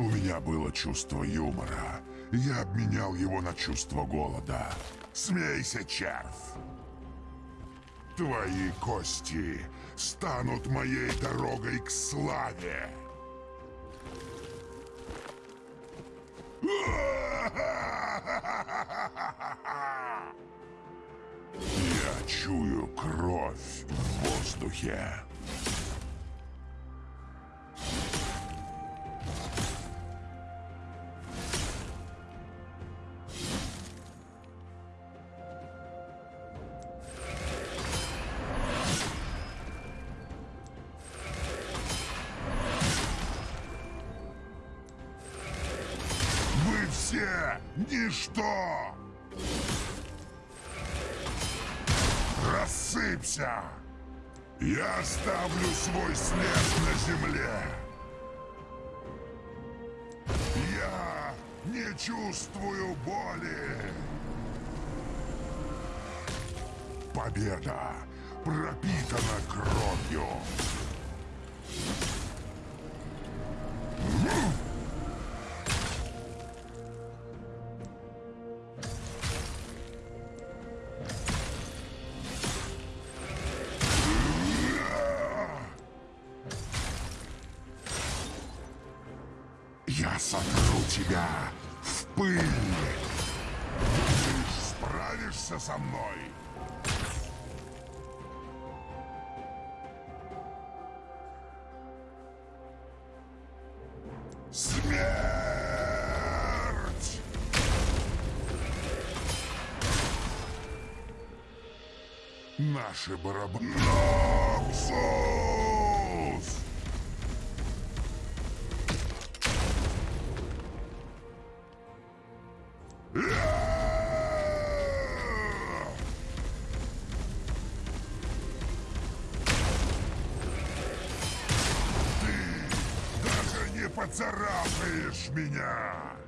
У меня было чувство юмора. Я обменял его на чувство голода. Смейся, червь! Твои кости станут моей дорогой к славе. Я чую кровь в воздухе. Все ничто! Рассыпься! Я оставлю свой след на земле! Я не чувствую боли! Победа пропитана кровью! Сотру тебя в пыль! Ты справишься со мной? Смерть! Наши барабаны... поцарапаешь меня!